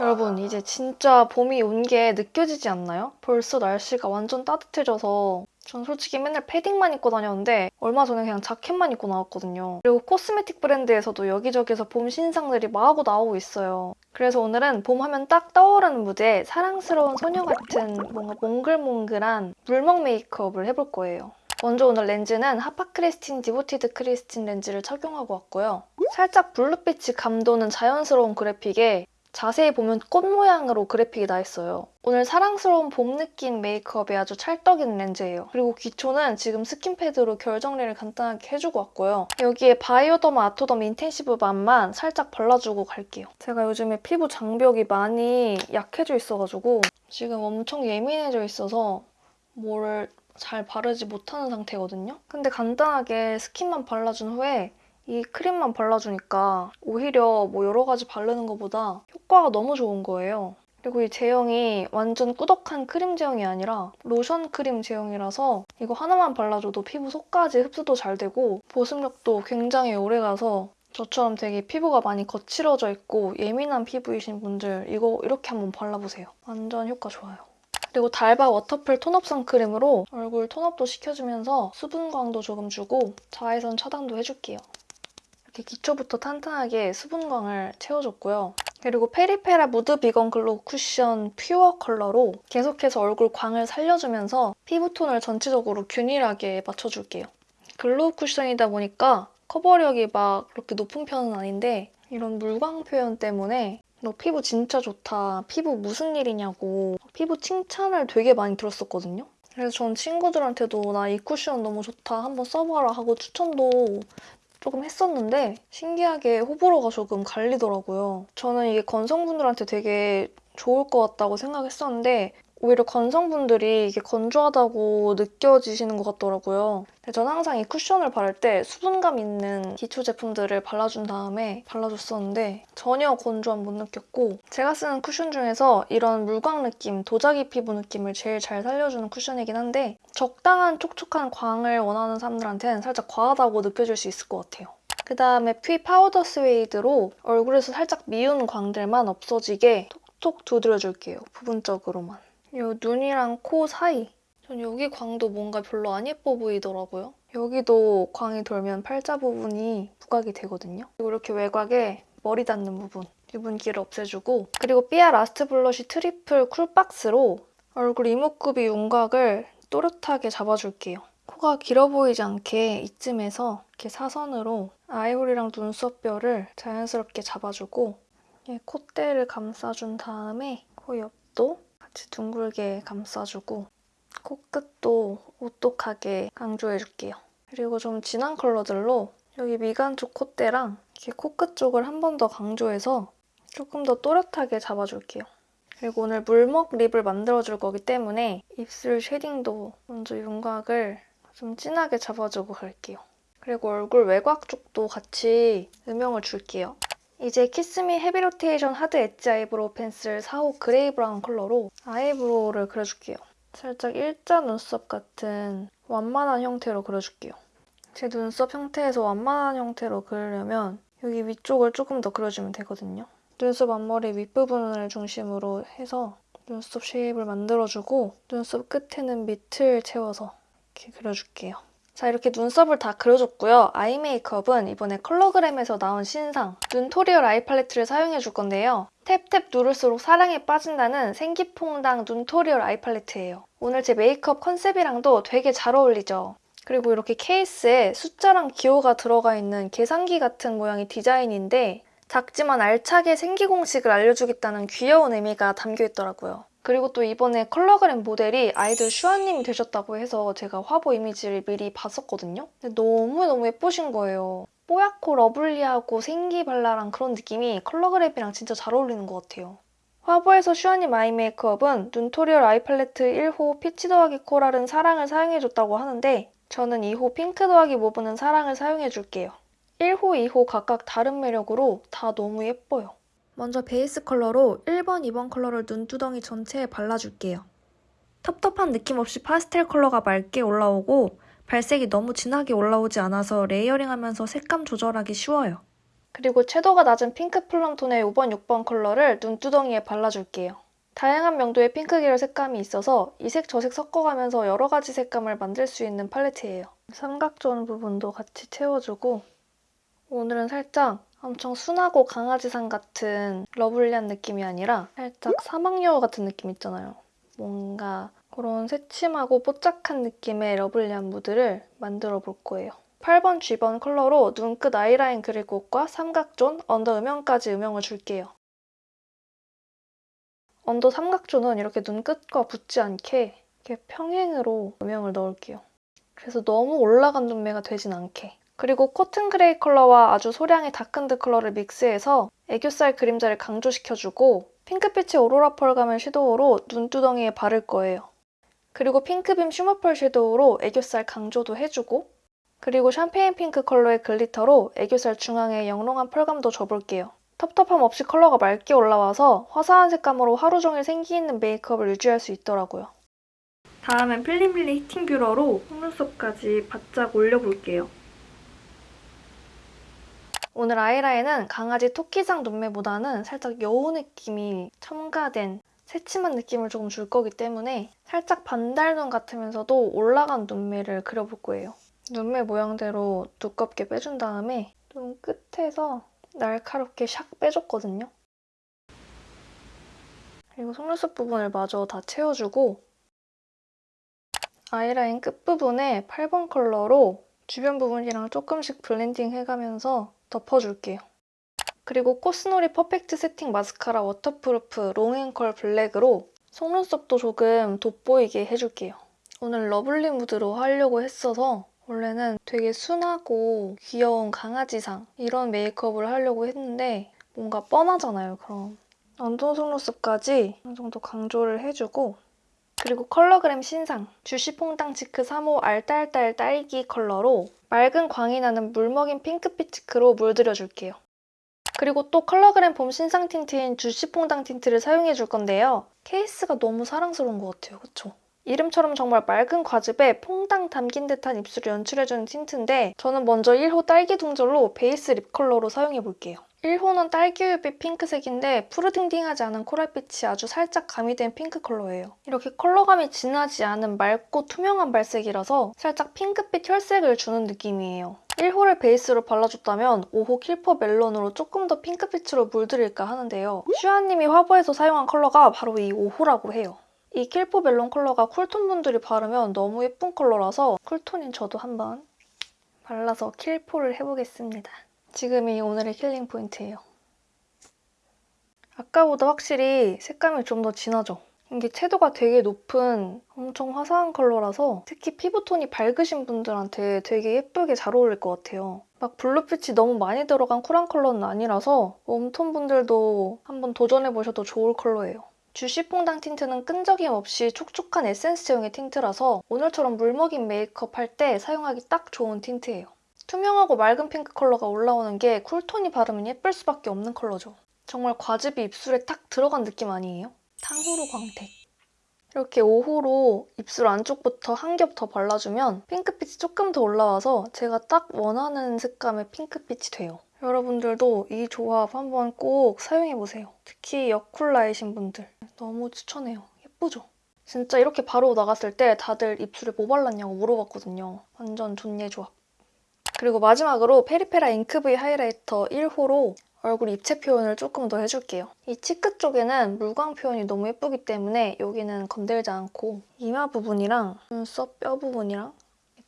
여러분 이제 진짜 봄이 온 게 느껴지지 않나요? 벌써 날씨가 완전 따뜻해져서 전 솔직히 맨날 패딩만 입고 다녔는데 얼마 전에 그냥 자켓만 입고 나왔거든요. 그리고 cosmetic 브랜드에서도 여기저기서 봄 신상들이 마구 나오고 있어요. 그래서 오늘은 봄 하면 딱 떠오르는 무드에 사랑스러운 소녀 같은 뭔가 몽글몽글한 물먹 메이크업을 해볼 거예요. 먼저 오늘 렌즈는 하파크리스틴 디보티드 크리스틴 렌즈를 착용하고 왔고요. 살짝 블루빛이 감도는 자연스러운 그래픽에 자세히 보면 꽃 모양으로 그래픽이 나 있어요. 오늘 사랑스러운 봄 느낌 메이크업에 아주 찰떡인 렌즈예요. 그리고 기초는 지금 스킨패드로 결 정리를 간단하게 해주고 왔고요. 여기에 바이오더마 아토덤 인텐시브 밤만 살짝 발라주고 갈게요. 제가 요즘에 피부 장벽이 많이 약해져 있어가지고 지금 엄청 예민해져 있어서 뭐를 잘 바르지 못하는 상태거든요. 근데 간단하게 스킨만 발라준 후에 이 크림만 발라주니까 오히려 뭐 여러 가지 바르는 것보다 효과가 너무 좋은 거예요. 그리고 이 제형이 완전 꾸덕한 크림 제형이 아니라 로션 크림 제형이라서 이거 하나만 발라줘도 피부 속까지 흡수도 잘 되고 보습력도 굉장히 오래가서 저처럼 되게 피부가 많이 거칠어져 있고 예민한 피부이신 분들 이거 이렇게 한번 발라보세요. 완전 효과 좋아요. 그리고 달바 워터풀 톤업 선크림으로 얼굴 tone up도 시켜주면서 수분광도 조금 주고 자외선 차단도 해줄게요. 이렇게 기초부터 탄탄하게 수분광을 채워줬고요. 그리고 페리페라 무드 비건 글로우 쿠션 퓨어 컬러로 계속해서 얼굴 광을 살려주면서 피부톤을 전체적으로 균일하게 맞춰줄게요. glow 쿠션이다 보니까 커버력이 막 그렇게 높은 편은 아닌데 이런 물광 표현 때문에 너 피부 진짜 좋다, 피부 무슨 일이냐고 피부 칭찬을 되게 많이 들었었거든요. 그래서 전 친구들한테도 나 이 쿠션 너무 좋다, 한번 써봐라 하고 추천도 조금 했었는데 신기하게 호불호가 조금 갈리더라고요. 저는 이게 건성분들한테 되게 좋을 것 같다고 생각했었는데 오히려 건성분들이 이게 건조하다고 느껴지시는 것 같더라고요. 저는 항상 이 쿠션을 바를 때 수분감 있는 기초 제품들을 발라준 다음에 발라줬었는데 전혀 건조함 못 느꼈고 제가 쓰는 쿠션 중에서 이런 물광 느낌, 도자기 피부 느낌을 제일 잘 살려주는 쿠션이긴 한데 적당한 촉촉한 광을 원하는 사람들한테는 살짝 과하다고 느껴질 수 있을 것 같아요. 그 다음에 피 파우더 스웨이드로 얼굴에서 살짝 미운 광들만 없어지게 톡톡 두드려줄게요. 부분적으로만. 이 눈이랑 코 사이 전 여기 광도 뭔가 별로 안 예뻐 보이더라고요. 여기도 광이 돌면 팔자 부분이 부각이 되거든요. 그리고 이렇게 외곽에 머리 닿는 부분 유분 기를 없애주고 그리고 삐아 라스트 블러쉬 트리플 쿨박스로 얼굴 이목구비 윤곽을 또렷하게 잡아줄게요. 코가 길어 보이지 않게 이쯤에서 이렇게 사선으로 eye hole이랑 눈썹뼈를 자연스럽게 잡아주고 콧대를 감싸준 다음에 코 옆도 같이 둥글게 감싸주고 코끝도 오똑하게 강조해줄게요. 그리고 좀 진한 컬러들로 여기 미간 쪽 콧대랑 이렇게 코끝 쪽을 한 번 더 강조해서 조금 더 또렷하게 잡아줄게요. 그리고 오늘 물먹 lip을 만들어줄 거기 때문에 입술 shading도 먼저 윤곽을 좀 진하게 잡아주고 갈게요. 그리고 얼굴 외곽 쪽도 같이 음영을 줄게요. 이제 키스미 헤비 로테이션 하드 엣지 아이브로우 펜슬 4호 그레이 브라운 컬러로 eyebrow를 그려줄게요. 살짝 일자 눈썹 같은 완만한 형태로 그려줄게요. 제 눈썹 형태에서 완만한 형태로 그리려면 여기 위쪽을 조금 더 그려주면 되거든요. 눈썹 앞머리 윗부분을 중심으로 해서 눈썹 shape을 만들어주고 눈썹 끝에는 밑을 채워서 이렇게 그려줄게요. 자 이렇게 눈썹을 다 그려줬고요. eye 메이크업은 이번에 컬러그램에서 나온 신상 눈토리얼 eye 팔레트를 사용해줄 건데요. tap tap 누를수록 사랑에 빠진다는 생기퐁당 눈토리얼 eye 팔레트예요. 오늘 제 메이크업 컨셉이랑도 되게 잘 어울리죠? 그리고 이렇게 케이스에 숫자랑 기호가 들어가 있는 계산기 같은 모양의 디자인인데 작지만 알차게 생기 공식을 알려주겠다는 귀여운 의미가 담겨 있더라고요. 그리고 또 이번에 컬러그램 모델이 아이들 슈화님이 되셨다고 해서 제가 화보 이미지를 미리 봤었거든요. 근데 너무너무 예쁘신 거예요. 뽀얗고 lovely하고 생기발랄한 그런 느낌이 컬러그램이랑 진짜 잘 어울리는 것 같아요. 화보에서 슈화님 eye 메이크업은 눈토리얼 eye 팔레트 1호 peach 더하기 coral은 사랑을 사용해줬다고 하는데 저는 2호 핑크 더하기 mauve는 사랑을 사용해줄게요. 1호, 2호 각각 다른 매력으로 다 너무 예뻐요. 먼저 베이스 컬러로 1번, 2번 컬러를 눈두덩이 전체에 발라줄게요. 텁텁한 느낌 없이 파스텔 컬러가 맑게 올라오고 발색이 너무 진하게 올라오지 않아서 layering하면서 색감 조절하기 쉬워요. 그리고 채도가 낮은 핑크 plum 톤의 5번, 6번 컬러를 눈두덩이에 발라줄게요. 다양한 명도의 핑크 계열 색감이 있어서 이색 저색 섞어가면서 여러 가지 색감을 만들 수 있는 팔레트예요. 삼각존 부분도 같이 채워주고 오늘은 살짝 엄청 순하고 강아지상 같은 lovely한 느낌이 아니라 살짝 사막여우 같은 느낌 있잖아요. 뭔가 그런 새침하고 뽀짝한 느낌의 lovely한 무드를 만들어 볼 거예요. 8번, G번 컬러로 눈끝 아이라인 그릴 곳과 삼각존, under 음영까지 음영을 줄게요. under 삼각존은 이렇게 눈끝과 붙지 않게 이렇게 평행으로 음영을 넣을게요. 그래서 너무 올라간 눈매가 되진 않게. 그리고 cotton gray 컬러와 아주 소량의 darkened 컬러를 믹스해서 애교살 그림자를 강조시켜주고 핑크빛의 오로라 펄감을 섀도우로 눈두덩이에 바를 거예요. 그리고 핑크빔 shimmer펄 섀도우로 애교살 강조도 해주고 그리고 샴페인 핑크 컬러의 glitter로 애교살 중앙에 영롱한 펄감도 줘볼게요. 텁텁함 없이 컬러가 맑게 올라와서 화사한 색감으로 하루 종일 생기 있는 메이크업을 유지할 수 있더라고요. 다음엔 필리밀리 히팅 뷰러로 속눈썹까지 바짝 올려볼게요. 오늘 아이라인은 강아지 토끼상 눈매보다는 살짝 여우 느낌이 첨가된 새침한 느낌을 조금 줄 거기 때문에 살짝 반달눈 같으면서도 올라간 눈매를 그려볼 거예요. 눈매 모양대로 두껍게 빼준 다음에 눈 끝에서 날카롭게 샥 빼줬거든요. 그리고 속눈썹 부분을 마저 다 채워주고 아이라인 끝부분에 8번 컬러로 주변 부분이랑 조금씩 blending 해가면서 덮어줄게요. 그리고 코스노리 perfect setting 마스카라 waterproof long and curl black으로 속눈썹도 조금 돋보이게 해줄게요. 오늘 lovely 무드로 하려고 했어서 원래는 되게 순하고 귀여운 강아지상 이런 메이크업을 하려고 했는데 뭔가 뻔하잖아요, 그럼. under 속눈썹까지 어느 정도 강조를 해주고 그리고 컬러그램 신상 juicy퐁당 cheek 3호 알딸딸 딸기 컬러로 맑은 광이 나는 물 먹인 핑크빛 cheek로 물들여줄게요. 그리고 또 컬러그램 봄 신상 틴트인 juicy퐁당 틴트를 사용해줄 건데요. 케이스가 너무 사랑스러운 것 같아요, 그쵸? 이름처럼 정말 맑은 과즙에 퐁당 담긴 듯한 입술을 연출해주는 틴트인데 저는 먼저 1호 딸기 동절로 베이스 lip 컬러로 사용해볼게요. 1호는 딸기우유빛 핑크색인데 푸르딩딩하지 않은 coral빛이 아주 살짝 가미된 핑크 컬러예요. 이렇게 컬러감이 진하지 않은 맑고 투명한 발색이라서 살짝 핑크빛 혈색을 주는 느낌이에요. 1호를 베이스로 발라줬다면 5호 킬포 멜론으로 조금 더 핑크빛으로 물들일까 하는데요. 슈화님이 화보에서 사용한 컬러가 바로 이 5호라고 해요. 이 킬포 멜론 컬러가 cool톤 분들이 바르면 너무 예쁜 컬러라서 cool톤인 저도 한번 발라서 킬포를 해보겠습니다. 지금이 오늘의 killing point예요. 아까보다 확실히 색감이 좀 더 진하죠? 이게 채도가 되게 높은 엄청 화사한 컬러라서 특히 피부톤이 밝으신 분들한테 되게 예쁘게 잘 어울릴 것 같아요. 막 blue빛이 너무 많이 들어간 쿨한 컬러는 아니라서 warm톤 분들도 한번 도전해보셔도 좋을 컬러예요. juicy퐁당 틴트는 끈적임 없이 촉촉한 에센스형의 틴트라서 오늘처럼 물먹인 메이크업 할 때 사용하기 딱 좋은 틴트예요. 투명하고 맑은 핑크 컬러가 올라오는 게 cool톤이 바르면 예쁠 수밖에 없는 컬러죠. 정말 과즙이 입술에 딱 들어간 느낌 아니에요? 탕후루 광택. 이렇게 5호로 입술 안쪽부터 한 겹 더 발라주면 핑크빛이 조금 더 올라와서 제가 딱 원하는 색감의 핑크빛이 돼요. 여러분들도 이 조합 한번 꼭 사용해보세요. 특히 여쿨라이신 분들 너무 추천해요. 예쁘죠? 진짜 이렇게 바로 나갔을 때 다들 입술에 뭐 발랐냐고 물어봤거든요. 완전 존예 조합. 그리고 마지막으로 페리페라 잉크브이 하이라이터 1호로 얼굴 입체 표현을 조금 더 해줄게요. 이 치크 쪽에는 물광 표현이 너무 예쁘기 때문에 여기는 건들지 않고 이마 부분이랑 눈썹 뼈 부분이랑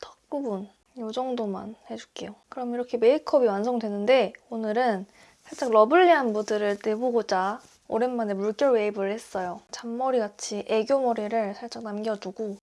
턱 부분 이 정도만 해줄게요. 그럼 이렇게 메이크업이 완성되는데 오늘은 살짝 lovely한 무드를 내보고자 오랜만에 물결 웨이브를 했어요. 잔머리같이 애교머리를 살짝 남겨두고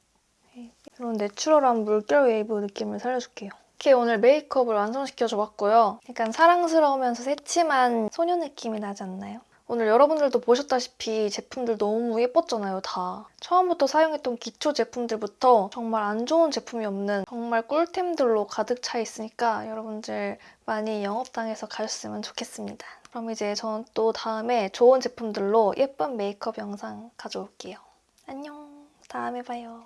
이런 natural한 물결 웨이브 느낌을 살려줄게요. 이렇게 오늘 메이크업을 완성시켜줘봤고요. 약간 사랑스러우면서 새침한 소녀 느낌이 나지 않나요? 오늘 여러분들도 보셨다시피 제품들 너무 예뻤잖아요, 다. 처음부터 사용했던 기초 제품들부터 정말 안 좋은 제품이 없는 정말 꿀템들로 가득 차 있으니까 여러분들 많이 영업당해서 가셨으면 좋겠습니다. 그럼 이제 저는 또 다음에 좋은 제품들로 예쁜 메이크업 영상 가져올게요. 안녕, 다음에 봐요.